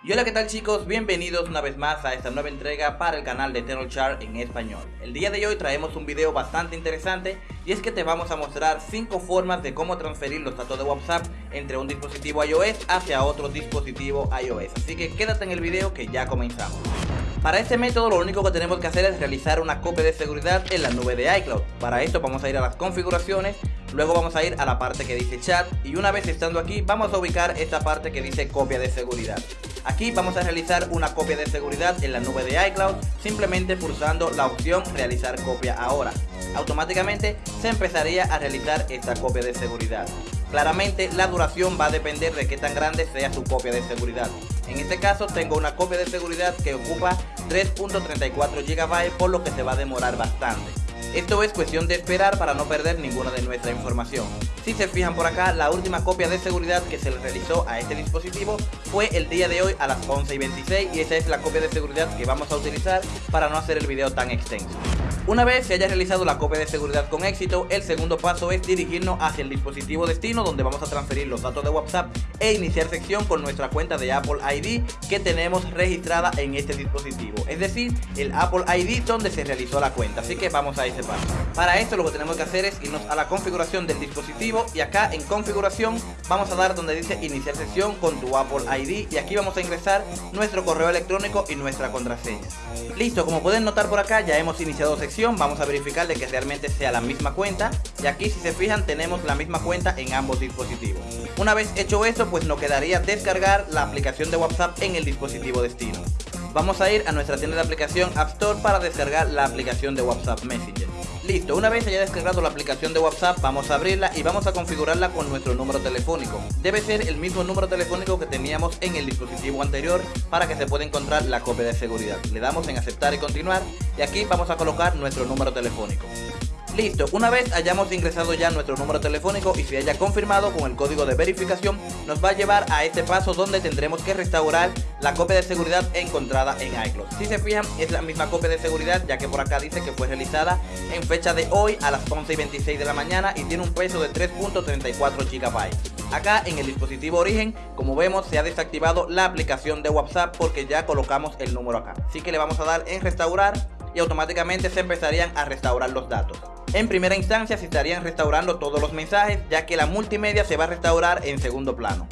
Y hola qué tal chicos, bienvenidos una vez más a esta nueva entrega para el canal de Chart en español. El día de hoy traemos un video bastante interesante y es que te vamos a mostrar 5 formas de cómo transferir los datos de WhatsApp entre un dispositivo iOS hacia otro dispositivo iOS. Así que quédate en el video que ya comenzamos. Para este método lo único que tenemos que hacer es realizar una copia de seguridad en la nube de iCloud. Para esto vamos a ir a las configuraciones, luego vamos a ir a la parte que dice chat y una vez estando aquí vamos a ubicar esta parte que dice copia de seguridad. Aquí vamos a realizar una copia de seguridad en la nube de iCloud simplemente pulsando la opción realizar copia ahora. Automáticamente se empezaría a realizar esta copia de seguridad. Claramente la duración va a depender de qué tan grande sea su copia de seguridad. En este caso tengo una copia de seguridad que ocupa 3.34 GB por lo que se va a demorar bastante. Esto es cuestión de esperar para no perder ninguna de nuestra información. Si se fijan por acá, la última copia de seguridad que se le realizó a este dispositivo fue el día de hoy a las 11 y 26 y esa es la copia de seguridad que vamos a utilizar para no hacer el video tan extenso. Una vez se haya realizado la copia de seguridad con éxito, el segundo paso es dirigirnos hacia el dispositivo destino donde vamos a transferir los datos de WhatsApp e iniciar sección con nuestra cuenta de Apple ID que tenemos registrada en este dispositivo, es decir, el Apple ID donde se realizó la cuenta, así que vamos a ese paso. Para esto lo que tenemos que hacer es irnos a la configuración del dispositivo y acá en configuración vamos a dar donde dice iniciar sesión con tu Apple ID y aquí vamos a ingresar nuestro correo electrónico y nuestra contraseña. Listo, como pueden notar por acá ya hemos iniciado sección vamos a verificar de que realmente sea la misma cuenta y aquí si se fijan tenemos la misma cuenta en ambos dispositivos. Una vez hecho eso pues nos quedaría descargar la aplicación de WhatsApp en el dispositivo destino. Vamos a ir a nuestra tienda de aplicación App Store para descargar la aplicación de WhatsApp Messenger. Listo, una vez haya descargado la aplicación de WhatsApp, vamos a abrirla y vamos a configurarla con nuestro número telefónico. Debe ser el mismo número telefónico que teníamos en el dispositivo anterior para que se pueda encontrar la copia de seguridad. Le damos en aceptar y continuar y aquí vamos a colocar nuestro número telefónico. Listo, una vez hayamos ingresado ya nuestro número telefónico y se haya confirmado con el código de verificación, nos va a llevar a este paso donde tendremos que restaurar la copia de seguridad encontrada en iCloud. Si se fijan, es la misma copia de seguridad ya que por acá dice que fue realizada en fecha de hoy a las 11 y 26 de la mañana y tiene un peso de 3.34 GB. Acá en el dispositivo origen, como vemos, se ha desactivado la aplicación de WhatsApp porque ya colocamos el número acá. Así que le vamos a dar en restaurar y automáticamente se empezarían a restaurar los datos. En primera instancia se estarían restaurando todos los mensajes ya que la multimedia se va a restaurar en segundo plano.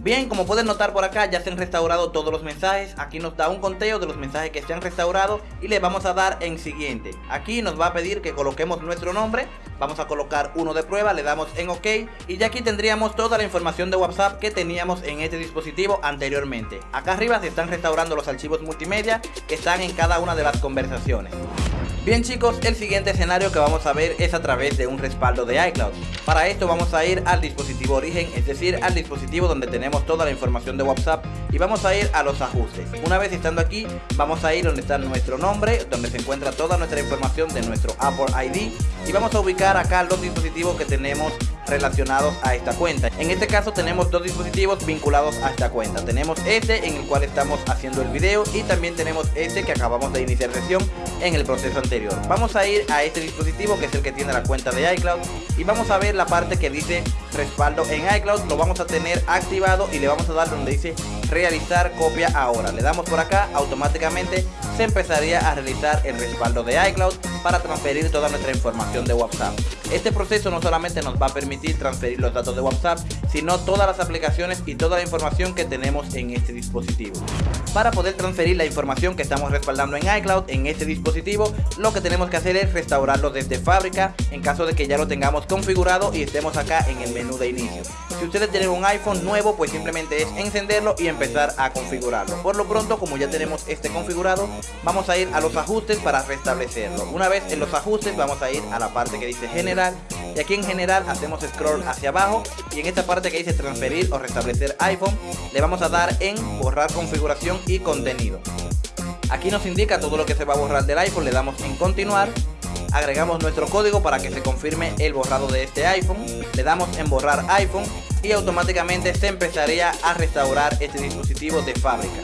Bien, como pueden notar por acá ya se han restaurado todos los mensajes, aquí nos da un conteo de los mensajes que se han restaurado y le vamos a dar en siguiente. Aquí nos va a pedir que coloquemos nuestro nombre, vamos a colocar uno de prueba, le damos en ok y ya aquí tendríamos toda la información de WhatsApp que teníamos en este dispositivo anteriormente. Acá arriba se están restaurando los archivos multimedia que están en cada una de las conversaciones. Bien chicos, el siguiente escenario que vamos a ver es a través de un respaldo de iCloud. Para esto vamos a ir al dispositivo origen, es decir, al dispositivo donde tenemos toda la información de WhatsApp y vamos a ir a los ajustes. Una vez estando aquí, vamos a ir donde está nuestro nombre, donde se encuentra toda nuestra información de nuestro Apple ID y vamos a ubicar acá los dispositivos que tenemos relacionados a esta cuenta. En este caso tenemos dos dispositivos vinculados a esta cuenta. Tenemos este en el cual estamos haciendo el video y también tenemos este que acabamos de iniciar sesión en el proceso anterior. Vamos a ir a este dispositivo que es el que tiene la cuenta de iCloud y vamos a ver la parte que dice respaldo en iCloud. Lo vamos a tener activado y le vamos a dar donde dice realizar copia ahora. Le damos por acá, automáticamente se empezaría a realizar el respaldo de iCloud para transferir toda nuestra información de WhatsApp. Este proceso no solamente nos va a permitir transferir los datos de WhatsApp, sino todas las aplicaciones y toda la información que tenemos en este dispositivo. Para poder transferir la información que estamos respaldando en iCloud en este dispositivo, lo que tenemos que hacer es restaurarlo desde fábrica en caso de que ya lo tengamos configurado y estemos acá en el menú de inicio. Si ustedes tienen un iPhone nuevo, pues simplemente es encenderlo y empezar a configurarlo. Por lo pronto, como ya tenemos este configurado, vamos a ir a los ajustes para restablecerlo. Una vez en los ajustes, vamos a ir a la parte que dice general y aquí en general hacemos scroll hacia abajo y en esta parte que dice transferir o restablecer iPhone, le vamos a dar en borrar configuración y contenido. Aquí nos indica todo lo que se va a borrar del iPhone, le damos en continuar agregamos nuestro código para que se confirme el borrado de este iPhone, le damos en borrar iPhone y automáticamente se empezaría a restaurar este dispositivo de fábrica.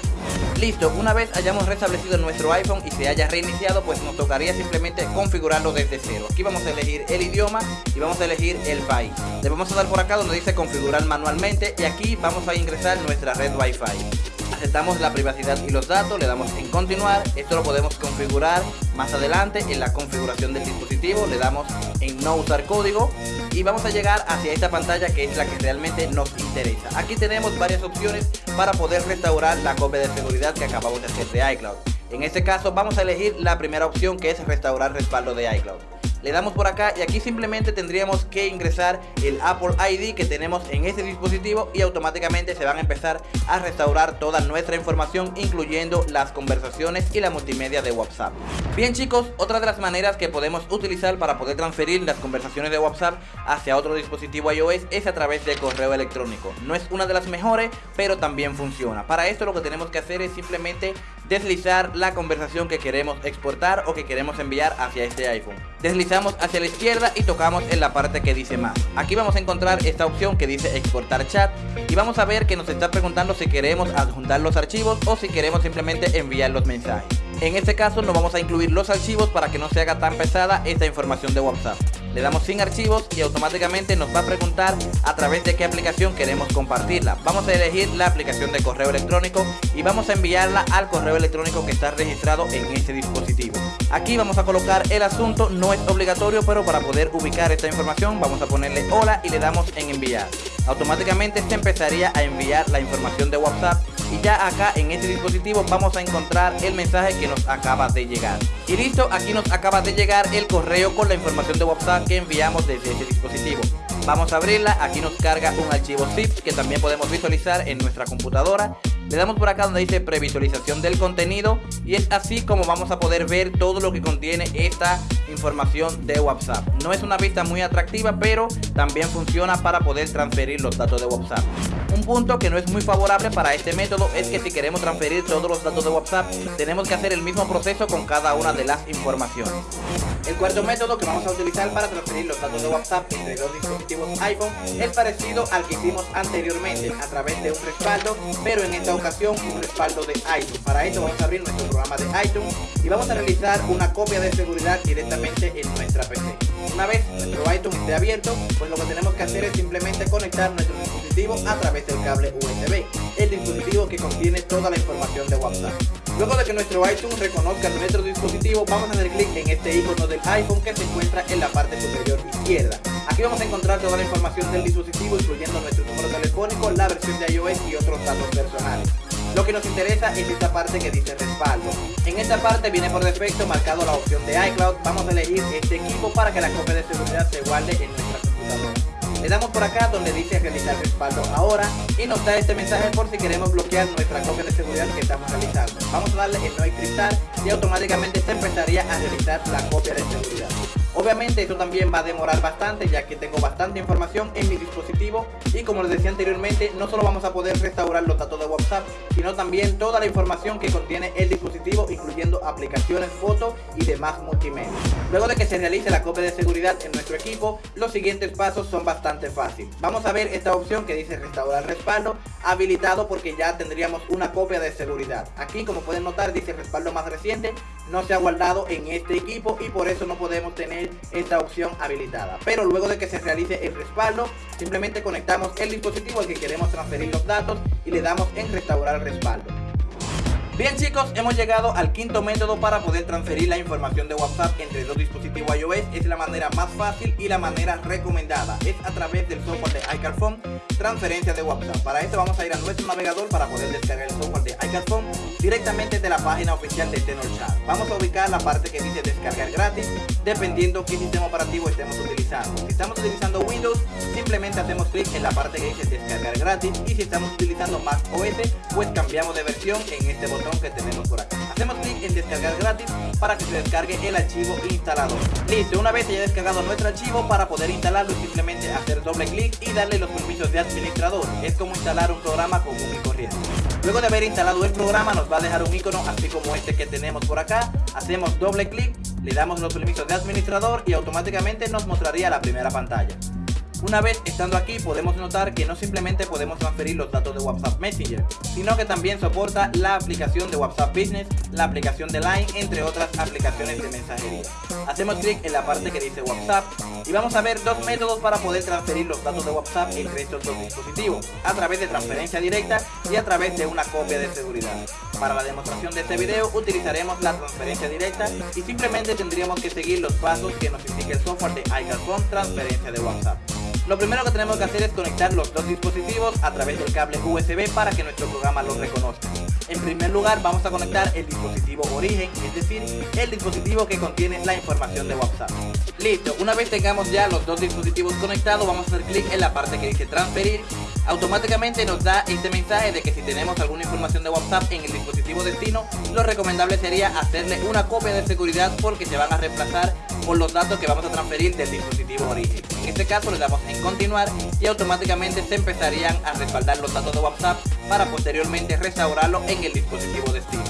Listo, una vez hayamos restablecido nuestro iPhone y se haya reiniciado, pues nos tocaría simplemente configurarlo desde cero. Aquí vamos a elegir el idioma y vamos a elegir el país. Le vamos a dar por acá donde dice configurar manualmente y aquí vamos a ingresar nuestra red Wi-Fi. aceptamos la privacidad y los datos, le damos en continuar, esto lo podemos configurar más adelante en la configuración del dispositivo, le damos en no usar código y vamos a llegar hacia esta pantalla que es la que realmente nos interesa. Aquí tenemos varias opciones para poder restaurar la copia de seguridad que acabamos de hacer de iCloud. En este caso vamos a elegir la primera opción que es restaurar respaldo de iCloud le damos por acá y aquí simplemente tendríamos que ingresar el Apple ID que tenemos en este dispositivo y automáticamente se van a empezar a restaurar toda nuestra información incluyendo las conversaciones y la multimedia de WhatsApp. Bien chicos, otra de las maneras que podemos utilizar para poder transferir las conversaciones de WhatsApp hacia otro dispositivo iOS es a través de correo electrónico. No es una de las mejores, pero también funciona. Para esto lo que tenemos que hacer es simplemente deslizar la conversación que queremos exportar o que queremos enviar hacia este iPhone. Deslizamos hacia la izquierda y tocamos en la parte que dice más. Aquí vamos a encontrar esta opción que dice exportar chat y vamos a ver que nos está preguntando si queremos adjuntar los archivos o si queremos simplemente enviar los mensajes. En este caso no vamos a incluir los archivos para que no se haga tan pesada esta información de WhatsApp. Le damos sin archivos y automáticamente nos va a preguntar a través de qué aplicación queremos compartirla. Vamos a elegir la aplicación de correo electrónico y vamos a enviarla al correo electrónico que está registrado en este dispositivo. Aquí vamos a colocar el asunto, no es obligatorio, pero para poder ubicar esta información vamos a ponerle hola y le damos en enviar. Automáticamente se empezaría a enviar la información de WhatsApp y ya acá en este dispositivo vamos a encontrar el mensaje que nos acaba de llegar. Y listo, aquí nos acaba de llegar el correo con la información de WhatsApp que enviamos desde este dispositivo. Vamos a abrirla, aquí nos carga un archivo zip que también podemos visualizar en nuestra computadora le damos por acá donde dice previsualización del contenido y es así como vamos a poder ver todo lo que contiene esta información de WhatsApp. No es una vista muy atractiva, pero también funciona para poder transferir los datos de WhatsApp. Un punto que no es muy favorable para este método es que si queremos transferir todos los datos de WhatsApp, tenemos que hacer el mismo proceso con cada una de las informaciones. El cuarto método que vamos a utilizar para transferir los datos de WhatsApp entre dos dispositivos iPhone es parecido al que hicimos anteriormente a través de un respaldo, pero en esta ocasión un respaldo de iTunes. Para esto vamos a abrir nuestro programa de iTunes y vamos a realizar una copia de seguridad directamente en nuestra PC. Una vez nuestro iTunes esté abierto, pues lo que tenemos que hacer es simplemente conectar nuestro dispositivo a través del cable USB, el dispositivo que contiene toda la información de WhatsApp. Luego de que nuestro iTunes reconozca nuestro dispositivo, vamos a hacer clic en este icono del iPhone que se encuentra en la parte superior izquierda. Aquí vamos a encontrar toda la información del dispositivo, incluyendo nuestro número telefónico, la versión de iOS y otros datos personales. Lo que nos interesa es esta parte que dice respaldo. En esta parte viene por defecto marcado la opción de iCloud. Vamos a elegir este equipo para que la copia de seguridad se guarde en nuestra computadora. Le damos por acá donde dice realizar respaldo ahora y nos da este mensaje por si queremos bloquear nuestra copia de seguridad que estamos realizando. Vamos a darle en no encriptar y automáticamente se empezaría a realizar la copia de seguridad. Obviamente esto también va a demorar bastante ya que tengo bastante información en mi dispositivo y como les decía anteriormente no solo vamos a poder restaurar los datos de WhatsApp sino también toda la información que contiene el dispositivo incluyendo aplicaciones, fotos y demás multimedia. Luego de que se realice la copia de seguridad en nuestro equipo los siguientes pasos son bastante fáciles. Vamos a ver esta opción que dice restaurar respaldo habilitado porque ya tendríamos una copia de seguridad. Aquí como pueden notar dice respaldo más reciente no se ha guardado en este equipo y por eso no podemos tener esta opción habilitada. Pero luego de que se realice el respaldo, simplemente conectamos el dispositivo al que queremos transferir los datos y le damos en restaurar respaldo. Bien chicos, hemos llegado al quinto método para poder transferir la información de WhatsApp entre dos dispositivos iOS. Es la manera más fácil y la manera recomendada. Es a través del software de iCarphone, transferencia de WhatsApp. Para esto vamos a ir a nuestro navegador para poder descargar el software de iCarphone directamente de la página oficial de TenorChat. Vamos a ubicar la parte que dice descargar gratis, dependiendo qué sistema operativo estemos utilizando. Si estamos utilizando Windows, simplemente hacemos clic en la parte que dice descargar gratis y si estamos utilizando Mac OS, pues cambiamos de versión en este botón que tenemos por acá. Hacemos clic en descargar gratis para que se descargue el archivo instalador. Listo, una vez haya descargado nuestro archivo para poder instalarlo simplemente hacer doble clic y darle los permisos de administrador. Es como instalar un programa común y corriente. Luego de haber instalado el programa nos va a dejar un icono así como este que tenemos por acá. Hacemos doble clic, le damos los permisos de administrador y automáticamente nos mostraría la primera pantalla. Una vez estando aquí podemos notar que no simplemente podemos transferir los datos de WhatsApp Messenger, sino que también soporta la aplicación de WhatsApp Business, la aplicación de Line, entre otras aplicaciones de mensajería. Hacemos clic en la parte que dice WhatsApp y vamos a ver dos métodos para poder transferir los datos de WhatsApp entre estos dos dispositivos, a través de transferencia directa y a través de una copia de seguridad. Para la demostración de este video utilizaremos la transferencia directa y simplemente tendríamos que seguir los pasos que nos indica el software de iCarphone transferencia de WhatsApp. Lo primero que tenemos que hacer es conectar los dos dispositivos a través del cable USB para que nuestro programa los reconozca. En primer lugar vamos a conectar el dispositivo origen, es decir, el dispositivo que contiene la información de WhatsApp. Listo, una vez tengamos ya los dos dispositivos conectados vamos a hacer clic en la parte que dice transferir automáticamente nos da este mensaje de que si tenemos alguna información de WhatsApp en el dispositivo destino, lo recomendable sería hacerle una copia de seguridad porque se van a reemplazar por los datos que vamos a transferir del dispositivo origen. En este caso le damos en continuar y automáticamente se empezarían a respaldar los datos de WhatsApp para posteriormente restaurarlo en el dispositivo destino.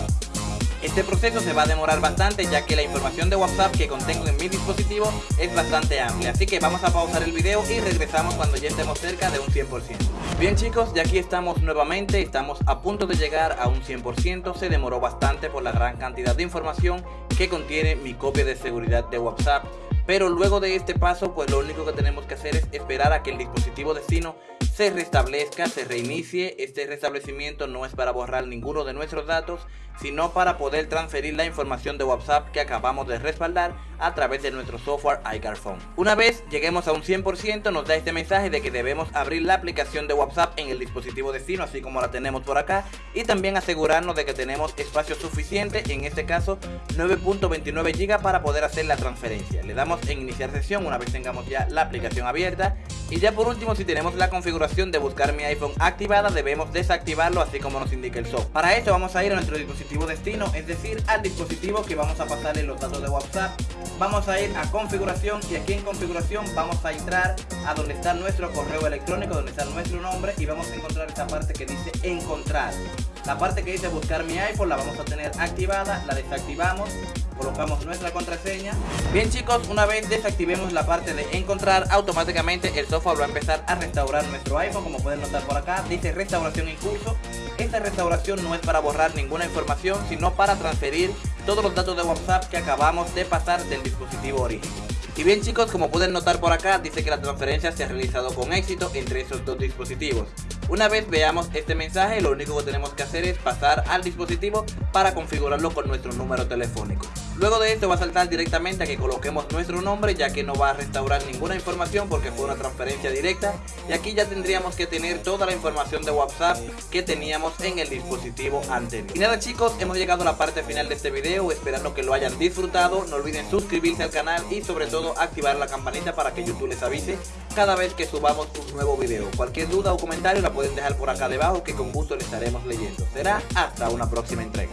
Este proceso se va a demorar bastante ya que la información de WhatsApp que contengo en mi dispositivo es bastante amplia, así que vamos a pausar el video y regresamos cuando ya estemos cerca de un 100%. Bien chicos, ya aquí estamos nuevamente, estamos a punto de llegar a un 100%, se demoró bastante por la gran cantidad de información que contiene mi copia de seguridad de WhatsApp, pero luego de este paso pues lo único que tenemos que hacer es esperar a que el dispositivo destino se restablezca, se reinicie. Este restablecimiento no es para borrar ninguno de nuestros datos, sino para poder transferir la información de WhatsApp que acabamos de respaldar a través de nuestro software iCarphone. Una vez lleguemos a un 100% nos da este mensaje de que debemos abrir la aplicación de WhatsApp en el dispositivo destino así como la tenemos por acá y también asegurarnos de que tenemos espacio suficiente, en este caso 9.29 GB para poder hacer la transferencia. Le damos en iniciar sesión una vez tengamos ya la aplicación abierta y ya por último si tenemos la configuración de buscar mi iPhone activada debemos desactivarlo así como nos indica el software. Para esto vamos a ir a nuestro dispositivo destino, es decir, al dispositivo que vamos a pasarle los datos de WhatsApp. Vamos a ir a configuración y aquí en configuración vamos a entrar a donde está nuestro correo electrónico, donde está nuestro nombre y vamos a encontrar esta parte que dice encontrar. La parte que dice buscar mi iPhone la vamos a tener activada, la desactivamos colocamos nuestra contraseña. Bien chicos, una vez desactivemos la parte de encontrar, automáticamente el software va a empezar a restaurar nuestro iPhone, como pueden notar por acá, dice restauración en curso. Esta restauración no es para borrar ninguna información, sino para transferir todos los datos de WhatsApp que acabamos de pasar del dispositivo origen. Y bien chicos, como pueden notar por acá, dice que la transferencia se ha realizado con éxito entre esos dos dispositivos. Una vez veamos este mensaje, lo único que tenemos que hacer es pasar al dispositivo para configurarlo con nuestro número telefónico. Luego de esto va a saltar directamente a que coloquemos nuestro nombre ya que no va a restaurar ninguna información porque fue una transferencia directa y aquí ya tendríamos que tener toda la información de WhatsApp que teníamos en el dispositivo anterior. Y nada chicos, hemos llegado a la parte final de este video, esperando que lo hayan disfrutado, no olviden suscribirse al canal y sobre todo activar la campanita para que YouTube les avise cada vez que subamos un nuevo video. Cualquier duda o comentario la pueden dejar por acá debajo que con gusto les estaremos leyendo. Será hasta una próxima entrega.